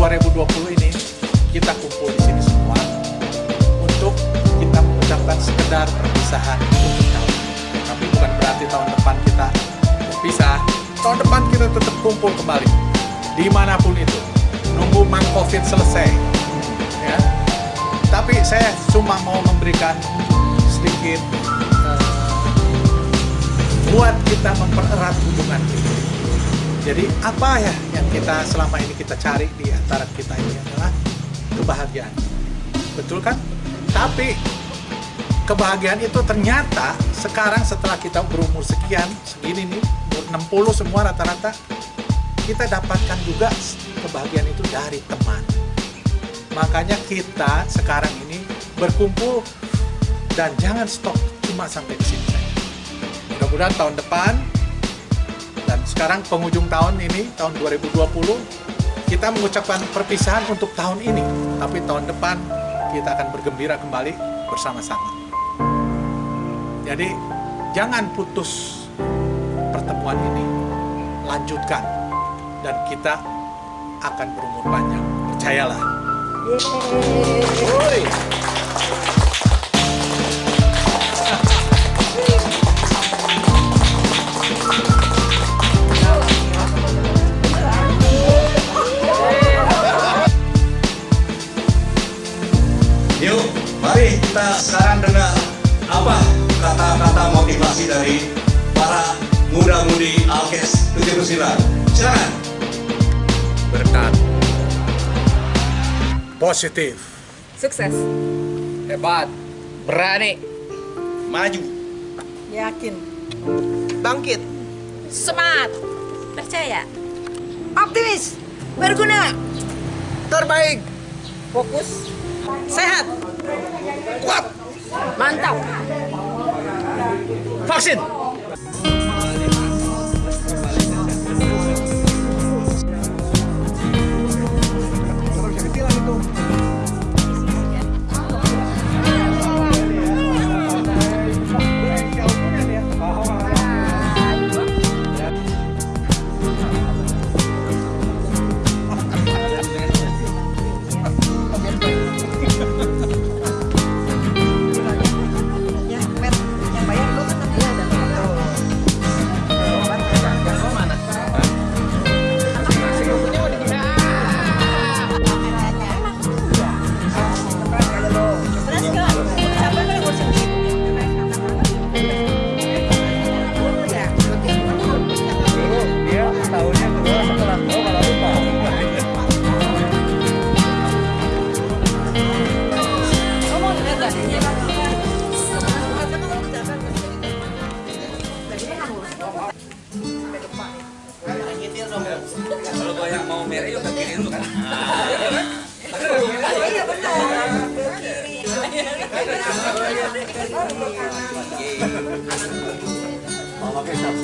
2020 ini kita kumpul di sini semua untuk kita mengucapkan sekedar perpisahan untuk tahun. Tapi bukan berarti tahun depan kita berpisah. Tahun depan kita tetap kumpul kembali di mana pun itu. Nunggu mang covid selesai. Ya. Tapi saya cuma mau memberikan sedikit eh, buat kita mempererat hubungan kita. Jadi apa ya yang kita selama ini kita cari di antara kita ini adalah kebahagiaan. Betul kan? Tapi kebahagiaan itu ternyata sekarang setelah kita berumur sekian, segini nih, umur 60 semua rata-rata, kita dapatkan juga kebahagiaan itu dari teman. Makanya kita sekarang ini berkumpul dan jangan stop cuma sampai di sini. Mudah-mudahan tahun depan sekarang penghujung tahun ini tahun 2020 kita mengucapkan perpisahan untuk tahun ini, tapi tahun depan kita akan bergembira kembali bersama-sama. Jadi jangan putus pertemuan ini, lanjutkan dan kita akan berumur panjang. Percayalah. Woi. Motivasi dari para muda-mudi Alkes 79. Silakan. Berkat. Positif. Sukses. Hebat, berani, Maju. Yakin. bangkit, Semangat. Percaya. Optimis. Berguna. terbaik, Fokus. sehat, kuat. Mantap. 信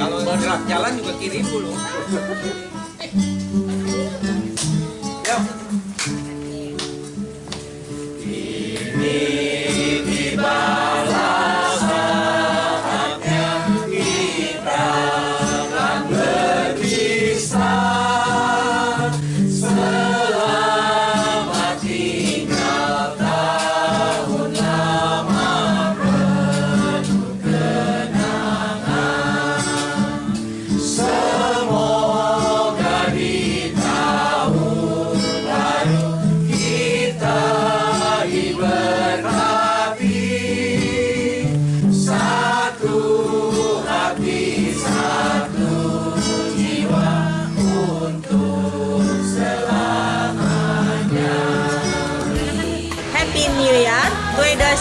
Kalau gerak jalan juga kiri dulu.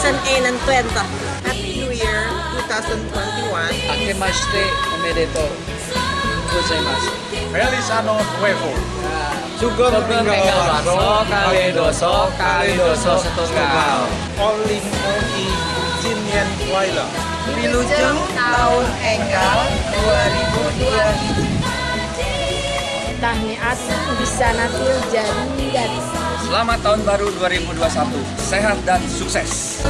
2020 Happy New Year 2021 Ake maste, omedetou. Gozaimasu. Feliz Ano Nuevo Sugeng Minggu Warso Kaledoso All in all in Jinyan Waila Wilujeng Tahun engkau 2022 Tahniat bisa natil jadi dan Selamat tahun baru 2021. Sehat dan sukses.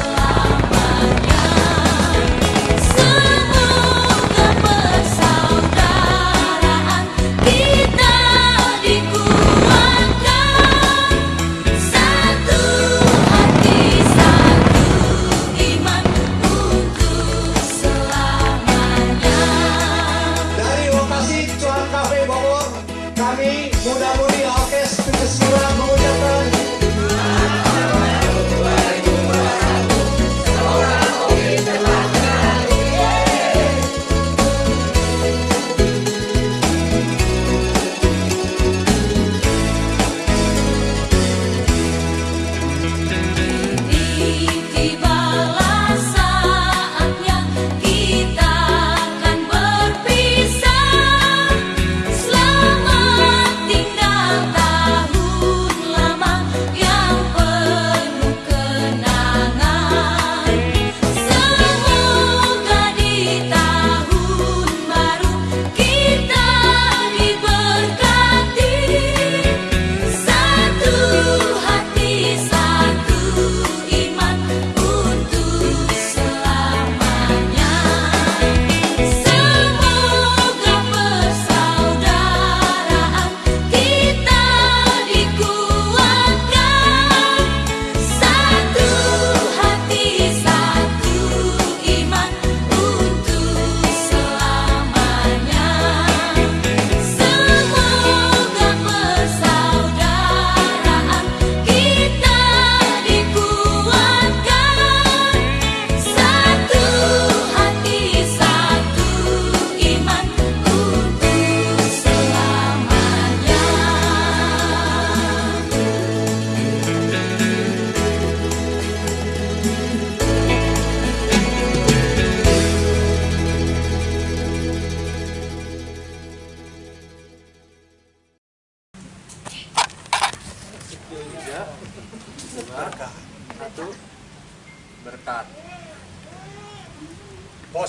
kami muda-mudi orkes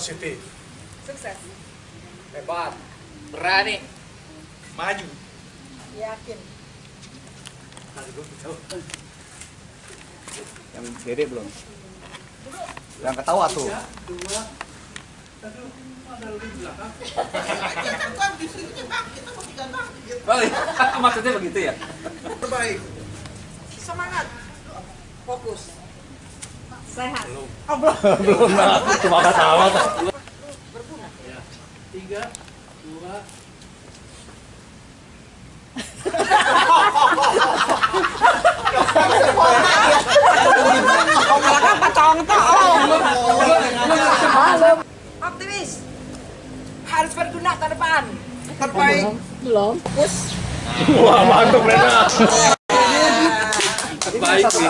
positif Sukses. Hebat. Berani. maju Yakin. Yang dede belum. Yang ketawa tuh. Oh, iya. maksudnya begitu ya? terbaik Semangat. Fokus. Sehat. belum lah. Cuma ketawa tuh. tiga dua Optimis. Harus berguna ke depan. Terbaik. Belum. Fokus. Wah, mantap Rena. Baik sih.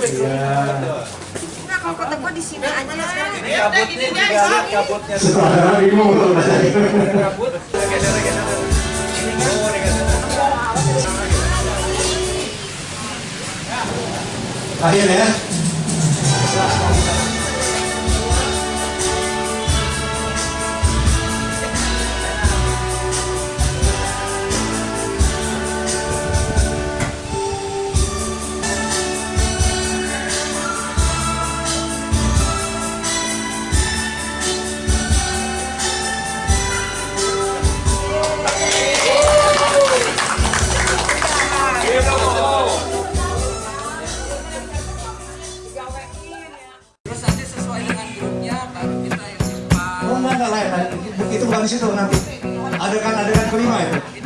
Iya. Enggak, kalau kota gua di sini aja kabutnya lihat kabutnya Saudara. Akhir ya. Terus yang simpan. Oh enggak enggak lain. Itu bukan di situ nanti. Adegan adegan kelima itu. Ini